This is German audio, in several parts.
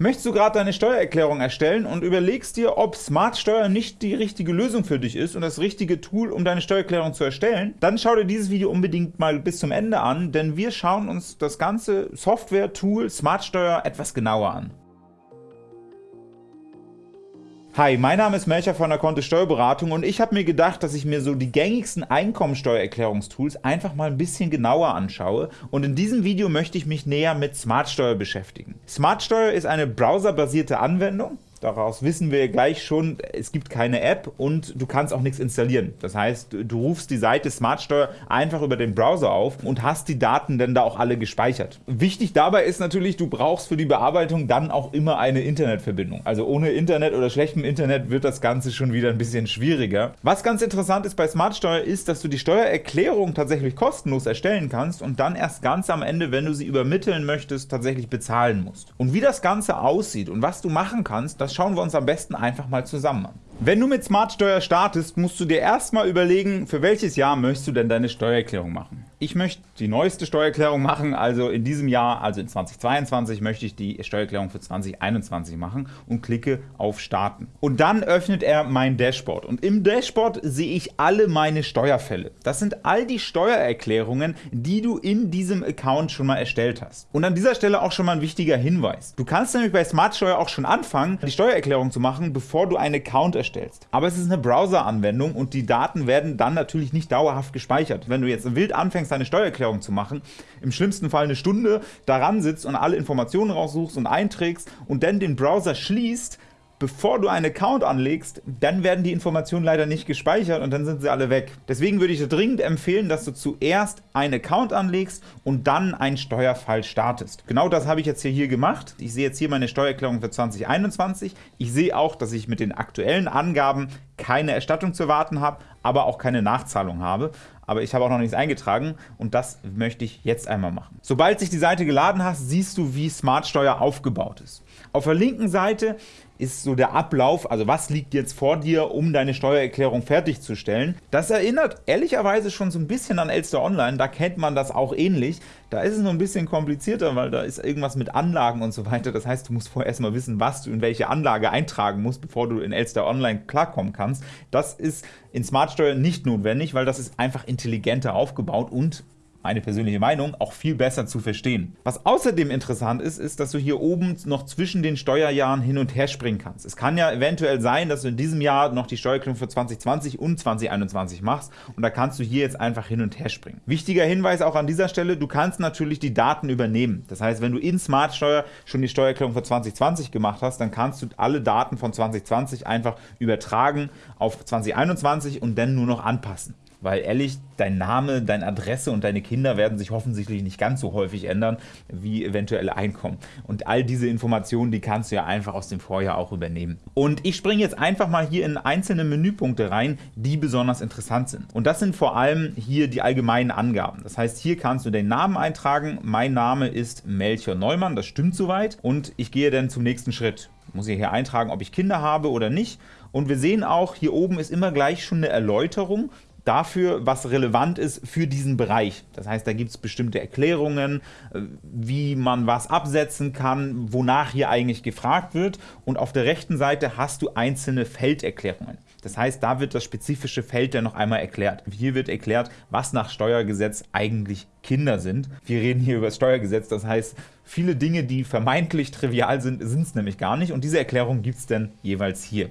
Möchtest du gerade deine Steuererklärung erstellen und überlegst dir, ob Smartsteuer nicht die richtige Lösung für dich ist und das richtige Tool, um deine Steuererklärung zu erstellen? Dann schau dir dieses Video unbedingt mal bis zum Ende an, denn wir schauen uns das ganze Software-Tool Smartsteuer etwas genauer an. Hi, mein Name ist Melcher von der Kontist Steuerberatung und ich habe mir gedacht, dass ich mir so die gängigsten Einkommensteuererklärungstools einfach mal ein bisschen genauer anschaue und in diesem Video möchte ich mich näher mit Smartsteuer beschäftigen. Smartsteuer ist eine browserbasierte Anwendung, Daraus wissen wir gleich schon, es gibt keine App und du kannst auch nichts installieren. Das heißt, du rufst die Seite Smartsteuer einfach über den Browser auf und hast die Daten dann da auch alle gespeichert. Wichtig dabei ist natürlich, du brauchst für die Bearbeitung dann auch immer eine Internetverbindung. Also ohne Internet oder schlechtem Internet wird das Ganze schon wieder ein bisschen schwieriger. Was ganz interessant ist bei Smartsteuer ist, dass du die Steuererklärung tatsächlich kostenlos erstellen kannst und dann erst ganz am Ende, wenn du sie übermitteln möchtest, tatsächlich bezahlen musst. Und wie das Ganze aussieht und was du machen kannst, das schauen wir uns am besten einfach mal zusammen an. Wenn du mit Smartsteuer startest, musst du dir erstmal überlegen, für welches Jahr möchtest du denn deine Steuererklärung machen. Ich möchte die neueste Steuererklärung machen, also in diesem Jahr, also in 2022, möchte ich die Steuererklärung für 2021 machen und klicke auf Starten. Und dann öffnet er mein Dashboard und im Dashboard sehe ich alle meine Steuerfälle. Das sind all die Steuererklärungen, die du in diesem Account schon mal erstellt hast. Und an dieser Stelle auch schon mal ein wichtiger Hinweis. Du kannst nämlich bei Smartsteuer auch schon anfangen, die Steuererklärung zu machen, bevor du einen Account erstellst. Aber es ist eine Browser-Anwendung und die Daten werden dann natürlich nicht dauerhaft gespeichert. Wenn du jetzt wild anfängst, anfängst, deine Steuererklärung zu machen, im schlimmsten Fall eine Stunde daran sitzt und alle Informationen raussuchst und einträgst und dann den Browser schließt, bevor du einen Account anlegst, dann werden die Informationen leider nicht gespeichert und dann sind sie alle weg. Deswegen würde ich dir dringend empfehlen, dass du zuerst einen Account anlegst und dann einen Steuerfall startest. Genau das habe ich jetzt hier gemacht. Ich sehe jetzt hier meine Steuererklärung für 2021. Ich sehe auch, dass ich mit den aktuellen Angaben keine Erstattung zu erwarten habe, aber auch keine Nachzahlung habe aber ich habe auch noch nichts eingetragen und das möchte ich jetzt einmal machen. Sobald sich die Seite geladen hast, siehst du, wie Smartsteuer aufgebaut ist. Auf der linken Seite ist so der Ablauf, also was liegt jetzt vor dir, um deine Steuererklärung fertigzustellen. Das erinnert ehrlicherweise schon so ein bisschen an Elster Online, da kennt man das auch ähnlich. Da ist es noch ein bisschen komplizierter, weil da ist irgendwas mit Anlagen und so weiter. Das heißt, du musst vorher erstmal wissen, was du in welche Anlage eintragen musst, bevor du in Elster Online klarkommen kannst. Das ist in Smartsteuer nicht notwendig, weil das ist einfach intelligenter aufgebaut und meine persönliche Meinung, auch viel besser zu verstehen. Was außerdem interessant ist, ist, dass du hier oben noch zwischen den Steuerjahren hin und her springen kannst. Es kann ja eventuell sein, dass du in diesem Jahr noch die Steuererklärung für 2020 und 2021 machst und da kannst du hier jetzt einfach hin und her springen. Wichtiger Hinweis auch an dieser Stelle, du kannst natürlich die Daten übernehmen. Das heißt, wenn du in Smartsteuer schon die Steuererklärung für 2020 gemacht hast, dann kannst du alle Daten von 2020 einfach übertragen auf 2021 und dann nur noch anpassen weil ehrlich, dein Name, deine Adresse und deine Kinder werden sich offensichtlich nicht ganz so häufig ändern, wie eventuelle Einkommen. Und all diese Informationen, die kannst du ja einfach aus dem Vorjahr auch übernehmen. Und ich springe jetzt einfach mal hier in einzelne Menüpunkte rein, die besonders interessant sind. Und das sind vor allem hier die allgemeinen Angaben. Das heißt, hier kannst du den Namen eintragen. Mein Name ist Melchior Neumann, das stimmt soweit. Und ich gehe dann zum nächsten Schritt. Ich muss hier eintragen, ob ich Kinder habe oder nicht. Und wir sehen auch, hier oben ist immer gleich schon eine Erläuterung dafür, was relevant ist für diesen Bereich. Das heißt, da gibt es bestimmte Erklärungen, äh, wie man was absetzen kann, wonach hier eigentlich gefragt wird. Und auf der rechten Seite hast du einzelne Felderklärungen. Das heißt, da wird das spezifische Feld dann noch einmal erklärt. Hier wird erklärt, was nach Steuergesetz eigentlich Kinder sind. Wir reden hier über das Steuergesetz, das heißt, viele Dinge, die vermeintlich trivial sind, sind es nämlich gar nicht. Und diese Erklärung gibt es dann jeweils hier.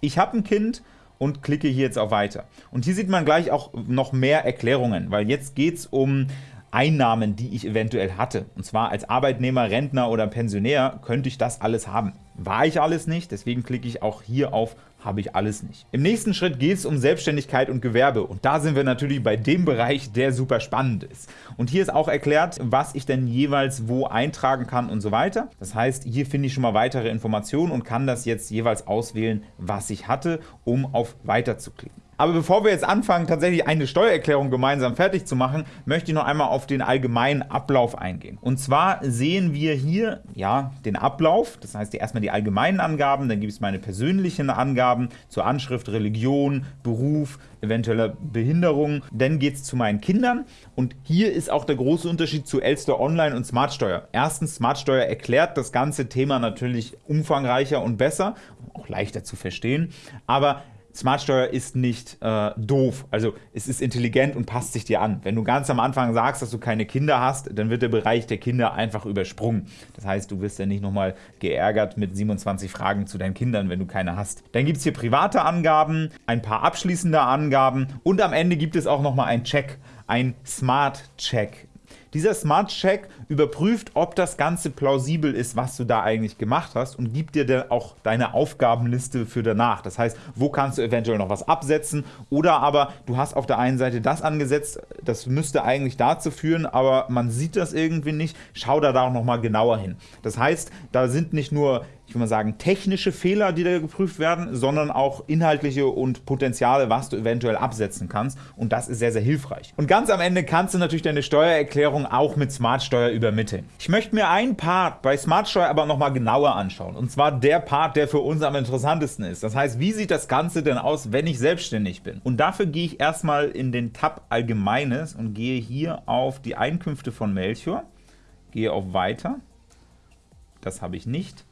Ich habe ein Kind und klicke hier jetzt auf Weiter. Und hier sieht man gleich auch noch mehr Erklärungen, weil jetzt geht es um Einnahmen, die ich eventuell hatte. Und zwar als Arbeitnehmer, Rentner oder Pensionär könnte ich das alles haben. War ich alles nicht, deswegen klicke ich auch hier auf habe ich alles nicht. Im nächsten Schritt geht es um Selbstständigkeit und Gewerbe und da sind wir natürlich bei dem Bereich, der super spannend ist. Und hier ist auch erklärt, was ich denn jeweils wo eintragen kann und so weiter. Das heißt, hier finde ich schon mal weitere Informationen und kann das jetzt jeweils auswählen, was ich hatte, um auf Weiter zu klicken. Aber bevor wir jetzt anfangen, tatsächlich eine Steuererklärung gemeinsam fertig zu machen, möchte ich noch einmal auf den allgemeinen Ablauf eingehen. Und zwar sehen wir hier ja, den Ablauf, das heißt erstmal die allgemeinen Angaben, dann gibt es meine persönlichen Angaben zur Anschrift, Religion, Beruf, eventuelle Behinderung. Dann geht es zu meinen Kindern und hier ist auch der große Unterschied zu Elster Online und Smartsteuer. Erstens, Smartsteuer erklärt das ganze Thema natürlich umfangreicher und besser, auch leichter zu verstehen, aber Smartsteuer ist nicht äh, doof, also es ist intelligent und passt sich dir an. Wenn du ganz am Anfang sagst, dass du keine Kinder hast, dann wird der Bereich der Kinder einfach übersprungen. Das heißt, du wirst ja nicht nochmal geärgert mit 27 Fragen zu deinen Kindern, wenn du keine hast. Dann gibt es hier private Angaben, ein paar abschließende Angaben und am Ende gibt es auch nochmal einen Check, ein Smart Check. Dieser Smart Check überprüft, ob das Ganze plausibel ist, was du da eigentlich gemacht hast und gibt dir dann auch deine Aufgabenliste für danach. Das heißt, wo kannst du eventuell noch was absetzen oder aber du hast auf der einen Seite das angesetzt, das müsste eigentlich dazu führen, aber man sieht das irgendwie nicht. Schau da auch noch mal genauer hin. Das heißt, da sind nicht nur ich will mal sagen, technische Fehler, die da geprüft werden, sondern auch inhaltliche und Potenziale, was du eventuell absetzen kannst. Und das ist sehr, sehr hilfreich. Und ganz am Ende kannst du natürlich deine Steuererklärung auch mit Smartsteuer übermitteln. Ich möchte mir einen Part bei Smartsteuer aber nochmal genauer anschauen. Und zwar der Part, der für uns am interessantesten ist. Das heißt, wie sieht das Ganze denn aus, wenn ich selbstständig bin? Und dafür gehe ich erstmal in den Tab Allgemeines und gehe hier auf die Einkünfte von Melchior, gehe auf Weiter. Das habe ich nicht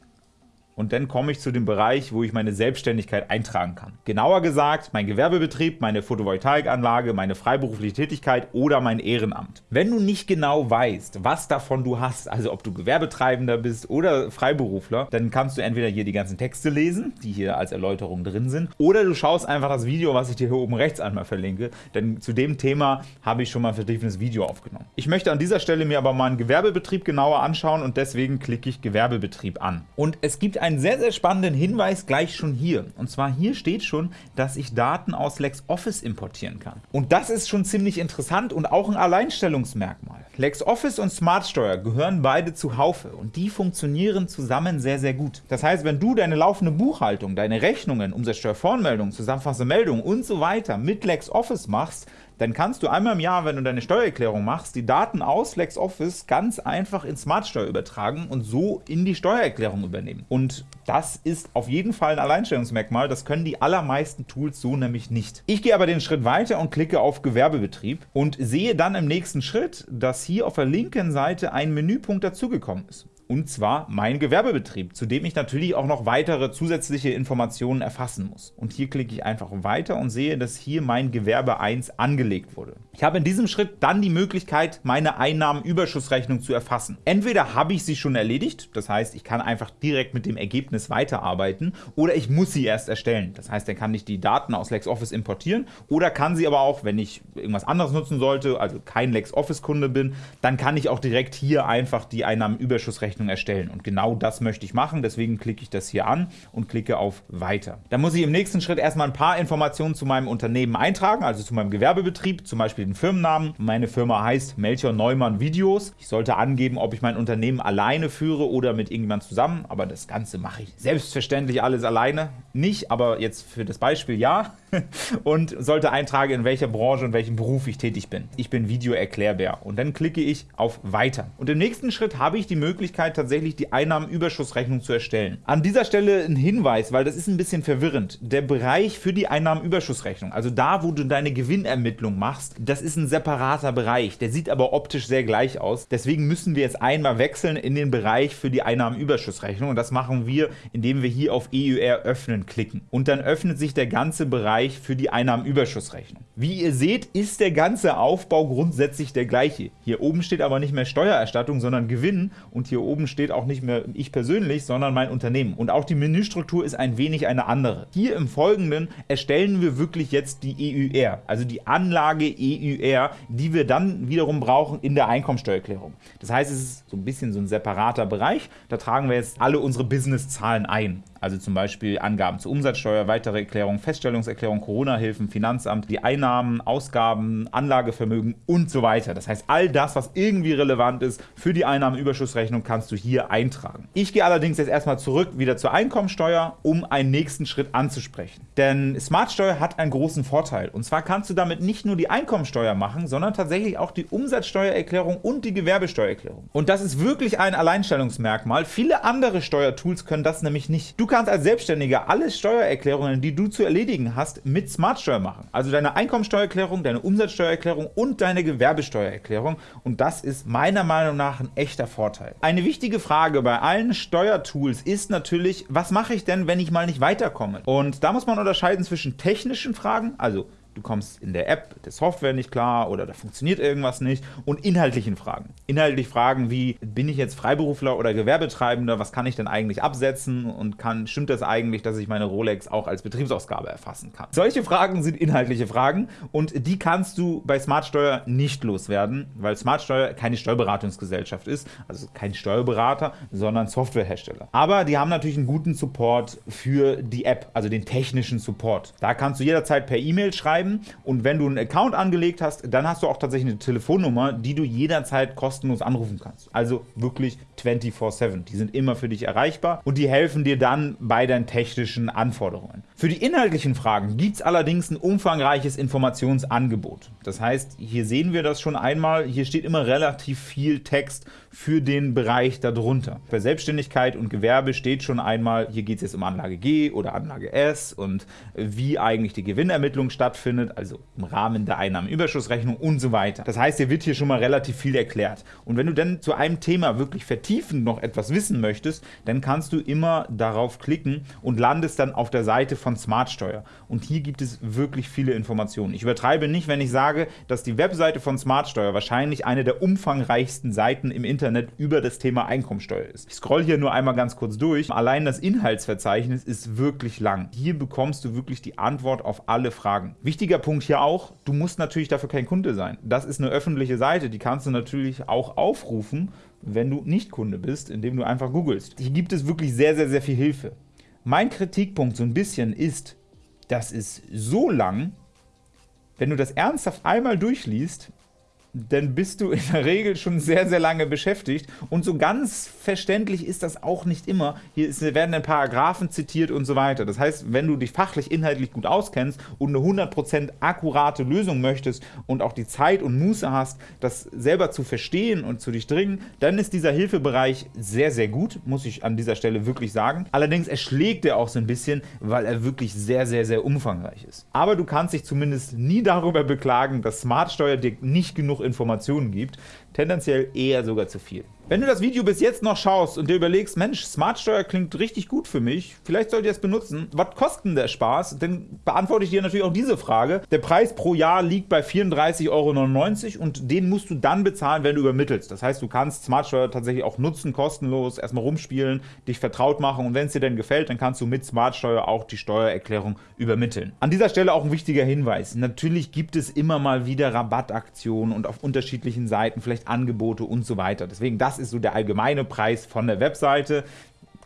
und dann komme ich zu dem Bereich, wo ich meine Selbstständigkeit eintragen kann. Genauer gesagt, mein Gewerbebetrieb, meine Photovoltaikanlage, meine freiberufliche Tätigkeit oder mein Ehrenamt. Wenn du nicht genau weißt, was davon du hast, also ob du Gewerbetreibender bist oder Freiberufler, dann kannst du entweder hier die ganzen Texte lesen, die hier als Erläuterung drin sind, oder du schaust einfach das Video, was ich dir hier oben rechts einmal verlinke, denn zu dem Thema habe ich schon mal ein vertiefendes Video aufgenommen. Ich möchte an dieser Stelle mir aber meinen Gewerbebetrieb genauer anschauen und deswegen klicke ich Gewerbebetrieb an. Und es gibt ein einen sehr, sehr spannenden Hinweis gleich schon hier. Und zwar hier steht schon, dass ich Daten aus LexOffice importieren kann. Und das ist schon ziemlich interessant und auch ein Alleinstellungsmerkmal. LexOffice und SmartSteuer gehören beide zu Haufe und die funktionieren zusammen sehr, sehr gut. Das heißt, wenn du deine laufende Buchhaltung, deine Rechnungen, Umsatzsteuervoranmeldungen, zusammenfassende Meldungen und so weiter mit LexOffice machst, dann kannst du einmal im Jahr, wenn du deine Steuererklärung machst, die Daten aus LexOffice ganz einfach in Smartsteuer übertragen und so in die Steuererklärung übernehmen. Und das ist auf jeden Fall ein Alleinstellungsmerkmal, das können die allermeisten Tools so nämlich nicht. Ich gehe aber den Schritt weiter und klicke auf Gewerbebetrieb und sehe dann im nächsten Schritt, dass hier auf der linken Seite ein Menüpunkt dazugekommen ist und zwar mein Gewerbebetrieb, zu dem ich natürlich auch noch weitere zusätzliche Informationen erfassen muss. Und hier klicke ich einfach weiter und sehe, dass hier mein Gewerbe 1 angelegt wurde. Ich habe in diesem Schritt dann die Möglichkeit, meine Einnahmenüberschussrechnung zu erfassen. Entweder habe ich sie schon erledigt, das heißt, ich kann einfach direkt mit dem Ergebnis weiterarbeiten, oder ich muss sie erst erstellen. Das heißt, dann kann ich die Daten aus LexOffice importieren oder kann sie aber auch, wenn ich irgendwas anderes nutzen sollte, also kein LexOffice-Kunde bin, dann kann ich auch direkt hier einfach die Einnahmenüberschussrechnung Rechnung erstellen. Und genau das möchte ich machen, deswegen klicke ich das hier an und klicke auf Weiter. Dann muss ich im nächsten Schritt erstmal ein paar Informationen zu meinem Unternehmen eintragen, also zu meinem Gewerbebetrieb, zum Beispiel den Firmennamen. Meine Firma heißt Melchior Neumann Videos. Ich sollte angeben, ob ich mein Unternehmen alleine führe oder mit irgendjemand zusammen, aber das Ganze mache ich selbstverständlich alles alleine. Nicht, aber jetzt für das Beispiel ja. und sollte eintragen, in welcher Branche und welchem Beruf ich tätig bin. Ich bin Videoerklärbär und dann klicke ich auf Weiter. Und im nächsten Schritt habe ich die Möglichkeit, tatsächlich die Einnahmenüberschussrechnung zu erstellen. An dieser Stelle ein Hinweis, weil das ist ein bisschen verwirrend. Der Bereich für die Einnahmenüberschussrechnung, also da, wo du deine Gewinnermittlung machst, das ist ein separater Bereich. Der sieht aber optisch sehr gleich aus. Deswegen müssen wir jetzt einmal wechseln in den Bereich für die Einnahmenüberschussrechnung und das machen wir, indem wir hier auf EUR öffnen klicken. Und dann öffnet sich der ganze Bereich für die Einnahmenüberschussrechnung. Wie ihr seht, ist der ganze Aufbau grundsätzlich der gleiche. Hier oben steht aber nicht mehr Steuererstattung, sondern Gewinn und hier oben steht auch nicht mehr ich persönlich, sondern mein Unternehmen. Und auch die Menüstruktur ist ein wenig eine andere. Hier im Folgenden erstellen wir wirklich jetzt die EUR, also die Anlage EUR, die wir dann wiederum brauchen in der Einkommensteuererklärung. Das heißt, es ist so ein bisschen so ein separater Bereich. Da tragen wir jetzt alle unsere Businesszahlen ein. Also zum Beispiel Angaben zur Umsatzsteuer, weitere Erklärungen, Feststellungserklärung, Corona-Hilfen, Finanzamt, die Einnahmen, Ausgaben, Anlagevermögen und so weiter. Das heißt, all das, was irgendwie relevant ist für die Einnahmenüberschussrechnung, kannst du hier eintragen. Ich gehe allerdings jetzt erstmal zurück wieder zur Einkommensteuer, um einen nächsten Schritt anzusprechen. Denn Smartsteuer hat einen großen Vorteil. Und zwar kannst du damit nicht nur die Einkommensteuer machen, sondern tatsächlich auch die Umsatzsteuererklärung und die Gewerbesteuererklärung. Und das ist wirklich ein Alleinstellungsmerkmal. Viele andere Steuertools können das nämlich nicht. Du kannst als Selbstständiger alle Steuererklärungen, die du zu erledigen hast, mit Smartsteuer machen. Also deine Einkommensteuererklärung, deine Umsatzsteuererklärung und deine Gewerbesteuererklärung. Und das ist meiner Meinung nach ein echter Vorteil. Eine wichtige Frage bei allen Steuertools ist natürlich, was mache ich denn, wenn ich mal nicht weiterkomme? Und da muss man unterscheiden zwischen technischen Fragen, also du kommst in der App der Software nicht klar oder da funktioniert irgendwas nicht und inhaltlichen Fragen. Inhaltlich Fragen wie, bin ich jetzt Freiberufler oder Gewerbetreibender, was kann ich denn eigentlich absetzen und kann, stimmt das eigentlich, dass ich meine Rolex auch als Betriebsausgabe erfassen kann? Solche Fragen sind inhaltliche Fragen und die kannst du bei Smartsteuer nicht loswerden, weil Smartsteuer keine Steuerberatungsgesellschaft ist, also kein Steuerberater, sondern Softwarehersteller. Aber die haben natürlich einen guten Support für die App, also den technischen Support. Da kannst du jederzeit per E-Mail schreiben, schreiben und wenn du einen Account angelegt hast, dann hast du auch tatsächlich eine Telefonnummer, die du jederzeit kostenlos anrufen kannst. Also wirklich 24-7. Die sind immer für dich erreichbar und die helfen dir dann bei deinen technischen Anforderungen. Für die inhaltlichen Fragen gibt es allerdings ein umfangreiches Informationsangebot. Das heißt, hier sehen wir das schon einmal, hier steht immer relativ viel Text für den Bereich darunter. Bei Selbstständigkeit und Gewerbe steht schon einmal, hier geht es jetzt um Anlage G oder Anlage S und wie eigentlich die Gewinnermittlung stattfindet, also im Rahmen der Einnahmenüberschussrechnung und so weiter. Das heißt, hier wird hier schon mal relativ viel erklärt. Und wenn du dann zu einem Thema wirklich vertiefend noch etwas wissen möchtest, dann kannst du immer darauf klicken und landest dann auf der Seite von Smartsteuer. Und hier gibt es wirklich viele Informationen. Ich übertreibe nicht, wenn ich sage, dass die Webseite von Smartsteuer wahrscheinlich eine der umfangreichsten Seiten im Internet über das Thema Einkommensteuer ist. Ich scroll hier nur einmal ganz kurz durch. Allein das Inhaltsverzeichnis ist wirklich lang. Hier bekommst du wirklich die Antwort auf alle Fragen. Wichtiger Punkt hier auch, du musst natürlich dafür kein Kunde sein. Das ist eine öffentliche Seite, die kannst du natürlich auch aufrufen, wenn du nicht Kunde bist, indem du einfach googelst. Hier gibt es wirklich sehr, sehr, sehr viel Hilfe. Mein Kritikpunkt so ein bisschen ist, das ist so lang, wenn du das ernsthaft einmal durchliest, dann bist du in der Regel schon sehr, sehr lange beschäftigt. Und so ganz verständlich ist das auch nicht immer. Hier werden dann Paragraphen zitiert und so weiter. Das heißt, wenn du dich fachlich, inhaltlich gut auskennst und eine 100% akkurate Lösung möchtest und auch die Zeit und Muße hast, das selber zu verstehen und zu durchdringen, dann ist dieser Hilfebereich sehr, sehr gut, muss ich an dieser Stelle wirklich sagen. Allerdings erschlägt er auch so ein bisschen, weil er wirklich sehr, sehr, sehr umfangreich ist. Aber du kannst dich zumindest nie darüber beklagen, dass Smartsteuer dir nicht genug Informationen gibt, tendenziell eher sogar zu viel. Wenn du das Video bis jetzt noch schaust und dir überlegst, Mensch, Smartsteuer klingt richtig gut für mich, vielleicht sollte ich es benutzen, was kostet denn der Spaß? Dann beantworte ich dir natürlich auch diese Frage. Der Preis pro Jahr liegt bei 34,99 Euro und den musst du dann bezahlen, wenn du übermittelst. Das heißt, du kannst Smartsteuer tatsächlich auch nutzen, kostenlos, erstmal rumspielen, dich vertraut machen und wenn es dir dann gefällt, dann kannst du mit Smartsteuer auch die Steuererklärung übermitteln. An dieser Stelle auch ein wichtiger Hinweis. Natürlich gibt es immer mal wieder Rabattaktionen und auf unterschiedlichen Seiten vielleicht Angebote und so weiter. Deswegen, das ist so der allgemeine Preis von der Webseite.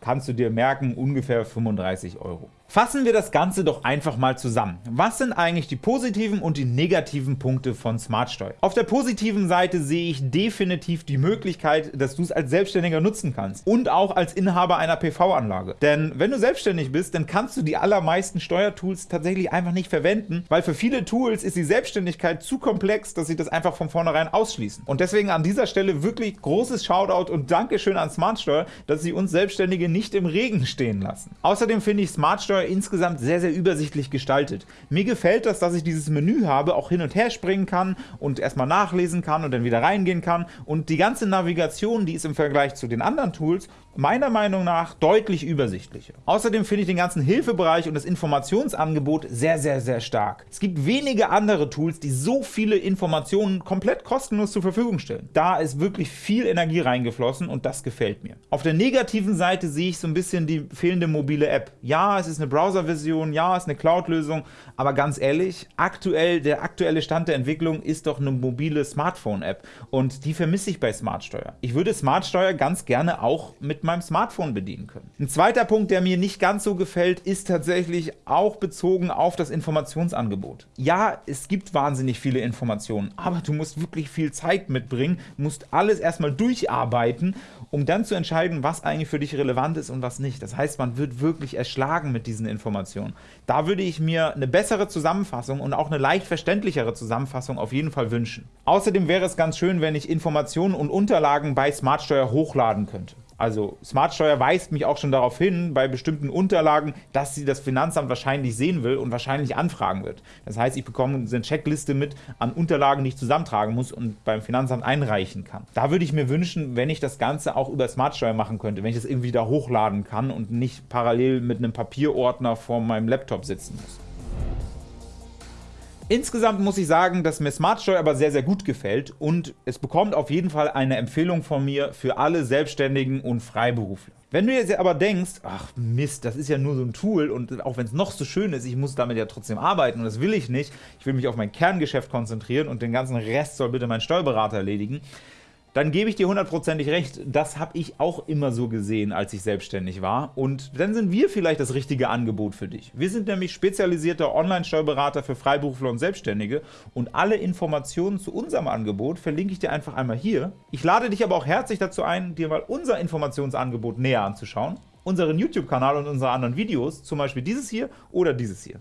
Kannst du dir merken, ungefähr 35 Euro. Fassen wir das Ganze doch einfach mal zusammen. Was sind eigentlich die positiven und die negativen Punkte von Smartsteuer? Auf der positiven Seite sehe ich definitiv die Möglichkeit, dass du es als Selbstständiger nutzen kannst und auch als Inhaber einer PV-Anlage. Denn wenn du selbstständig bist, dann kannst du die allermeisten Steuertools tatsächlich einfach nicht verwenden, weil für viele Tools ist die Selbstständigkeit zu komplex, dass sie das einfach von vornherein ausschließen. Und deswegen an dieser Stelle wirklich großes Shoutout und Dankeschön an Smartsteuer, dass sie uns Selbstständige nicht im Regen stehen lassen. Außerdem finde ich Smartsteuer insgesamt sehr, sehr übersichtlich gestaltet. Mir gefällt das, dass ich dieses Menü habe, auch hin und her springen kann und erstmal nachlesen kann und dann wieder reingehen kann. Und die ganze Navigation, die ist im Vergleich zu den anderen Tools meiner Meinung nach deutlich übersichtlicher. Außerdem finde ich den ganzen Hilfebereich und das Informationsangebot sehr, sehr, sehr stark. Es gibt wenige andere Tools, die so viele Informationen komplett kostenlos zur Verfügung stellen. Da ist wirklich viel Energie reingeflossen und das gefällt mir. Auf der negativen Seite sehe ich so ein bisschen die fehlende mobile App. Ja, es ist eine Browser-Version, ja, ist eine Cloud-Lösung, aber ganz ehrlich, aktuell, der aktuelle Stand der Entwicklung ist doch eine mobile Smartphone-App und die vermisse ich bei Smartsteuer. Ich würde Smartsteuer ganz gerne auch mit meinem Smartphone bedienen können. Ein zweiter Punkt, der mir nicht ganz so gefällt, ist tatsächlich auch bezogen auf das Informationsangebot. Ja, es gibt wahnsinnig viele Informationen, aber du musst wirklich viel Zeit mitbringen, musst alles erstmal durcharbeiten, um dann zu entscheiden, was eigentlich für dich relevant ist und was nicht. Das heißt, man wird wirklich erschlagen mit diesen Informationen. Da würde ich mir eine bessere Zusammenfassung und auch eine leicht verständlichere Zusammenfassung auf jeden Fall wünschen. Außerdem wäre es ganz schön, wenn ich Informationen und Unterlagen bei Smartsteuer hochladen könnte. Also Smartsteuer weist mich auch schon darauf hin, bei bestimmten Unterlagen, dass sie das Finanzamt wahrscheinlich sehen will und wahrscheinlich anfragen wird. Das heißt, ich bekomme eine Checkliste mit an Unterlagen, die ich zusammentragen muss und beim Finanzamt einreichen kann. Da würde ich mir wünschen, wenn ich das Ganze auch über Smartsteuer machen könnte, wenn ich das irgendwie da hochladen kann und nicht parallel mit einem Papierordner vor meinem Laptop sitzen muss. Insgesamt muss ich sagen, dass mir Smartsteuer aber sehr, sehr gut gefällt und es bekommt auf jeden Fall eine Empfehlung von mir für alle Selbstständigen und Freiberufler. Wenn du jetzt aber denkst, ach Mist, das ist ja nur so ein Tool und auch wenn es noch so schön ist, ich muss damit ja trotzdem arbeiten und das will ich nicht, ich will mich auf mein Kerngeschäft konzentrieren und den ganzen Rest soll bitte mein Steuerberater erledigen, dann gebe ich dir hundertprozentig recht, das habe ich auch immer so gesehen, als ich selbstständig war. Und dann sind wir vielleicht das richtige Angebot für dich. Wir sind nämlich spezialisierter Online-Steuerberater für Freiberufler und Selbstständige und alle Informationen zu unserem Angebot verlinke ich dir einfach einmal hier. Ich lade dich aber auch herzlich dazu ein, dir mal unser Informationsangebot näher anzuschauen, unseren YouTube-Kanal und unsere anderen Videos, zum Beispiel dieses hier oder dieses hier.